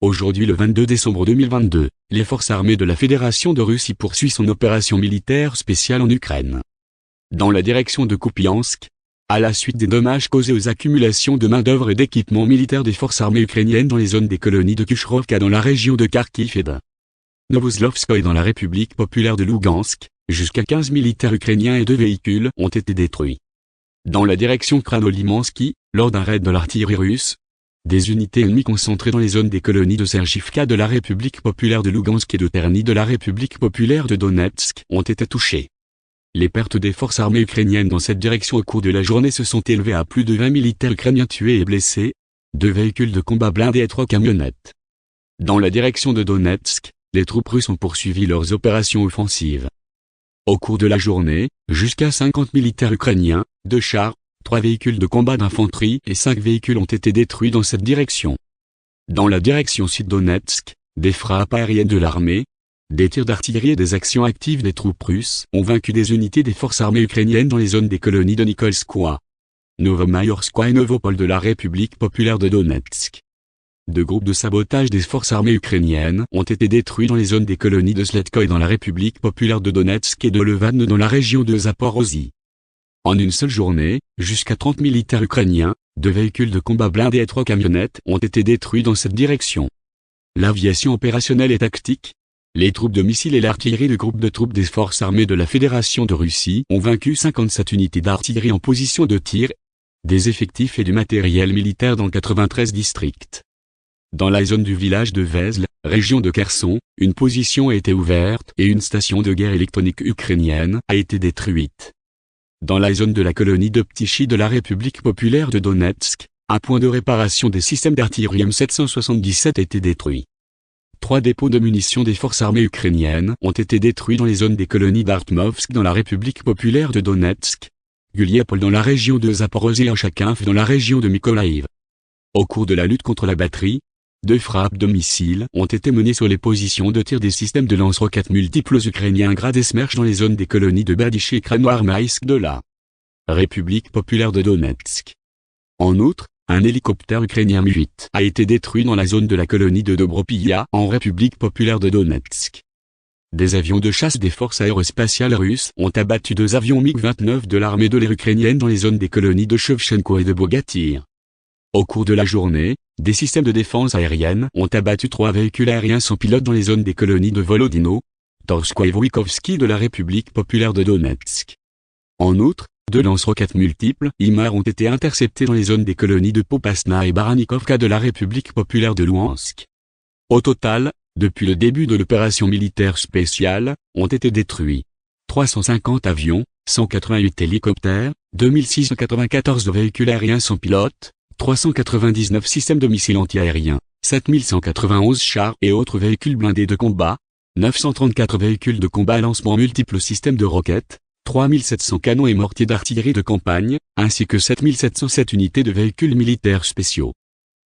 Aujourd'hui le 22 décembre 2022, les forces armées de la Fédération de Russie poursuivent son opération militaire spéciale en Ukraine. Dans la direction de Kupiansk, à la suite des dommages causés aux accumulations de main-d'œuvre et d'équipements militaires des forces armées ukrainiennes dans les zones des colonies de Kushrovka dans la région de Kharkiv et de Novoslovskoye dans la République populaire de Lugansk, jusqu'à 15 militaires ukrainiens et deux véhicules ont été détruits. Dans la direction Kranolimansky, lors d'un raid de l'artillerie russe, des unités ennemies concentrées dans les zones des colonies de Sergivka de la République populaire de Lugansk et de Terny de la République populaire de Donetsk ont été touchées. Les pertes des forces armées ukrainiennes dans cette direction au cours de la journée se sont élevées à plus de 20 militaires ukrainiens tués et blessés, deux véhicules de combat blindés et trois camionnettes. Dans la direction de Donetsk, les troupes russes ont poursuivi leurs opérations offensives. Au cours de la journée, jusqu'à 50 militaires ukrainiens, deux chars, trois véhicules de combat d'infanterie et cinq véhicules ont été détruits dans cette direction. Dans la direction sud-Donetsk, des frappes aériennes de l'armée, des tirs d'artillerie et des actions actives des troupes russes ont vaincu des unités des forces armées ukrainiennes dans les zones des colonies de Nikolskoye, Novomayorskoye et Novopol de la République populaire de Donetsk. Deux groupes de sabotage des forces armées ukrainiennes ont été détruits dans les zones des colonies de Sletkoy dans la République populaire de Donetsk et de Levan dans la région de Zaporozhye. En une seule journée, jusqu'à 30 militaires ukrainiens, deux véhicules de combat blindés et trois camionnettes ont été détruits dans cette direction. L'aviation opérationnelle et tactique, les troupes de missiles et l'artillerie du groupe de troupes des forces armées de la Fédération de Russie ont vaincu 57 unités d'artillerie en position de tir, des effectifs et du matériel militaire dans 93 districts. Dans la zone du village de Vezl, région de Kherson, une position a été ouverte et une station de guerre électronique ukrainienne a été détruite. Dans la zone de la colonie de Ptichy de la République populaire de Donetsk, un point de réparation des systèmes d'artillerie M777 a été détruit. Trois dépôts de munitions des forces armées ukrainiennes ont été détruits dans les zones des colonies d'Artmovsk dans la République populaire de Donetsk, Guliapol dans la région de Zaporozhye et dans la région de Mykolaiv. Au cours de la lutte contre la batterie, deux frappes de missiles ont été menées sur les positions de tir des systèmes de lance-roquettes multiples ukrainiens Grad et dans les zones des colonies de Berdych et Kranoarmaïsk de la République populaire de Donetsk. En outre, un hélicoptère ukrainien Mi-8 a été détruit dans la zone de la colonie de Dobropilla en République populaire de Donetsk. Des avions de chasse des forces aérospatiales russes ont abattu deux avions MiG-29 de l'armée de l'air ukrainienne dans les zones des colonies de Shevchenko et de Bogatyr. Au cours de la journée, des systèmes de défense aérienne ont abattu trois véhicules aériens sans pilote dans les zones des colonies de Volodino, Torsko et de la République populaire de Donetsk. En outre, deux lance-roquettes multiples IMAR ont été interceptés dans les zones des colonies de Popasna et Baranikovka de la République populaire de Luhansk. Au total, depuis le début de l'opération militaire spéciale, ont été détruits 350 avions, 188 hélicoptères, 2694 véhicules aériens sans pilote, 399 systèmes de missiles antiaériens, 7191 chars et autres véhicules blindés de combat, 934 véhicules de combat à lancement multiples systèmes de roquettes, 3700 canons et mortiers d'artillerie de campagne, ainsi que 7707 unités de véhicules militaires spéciaux.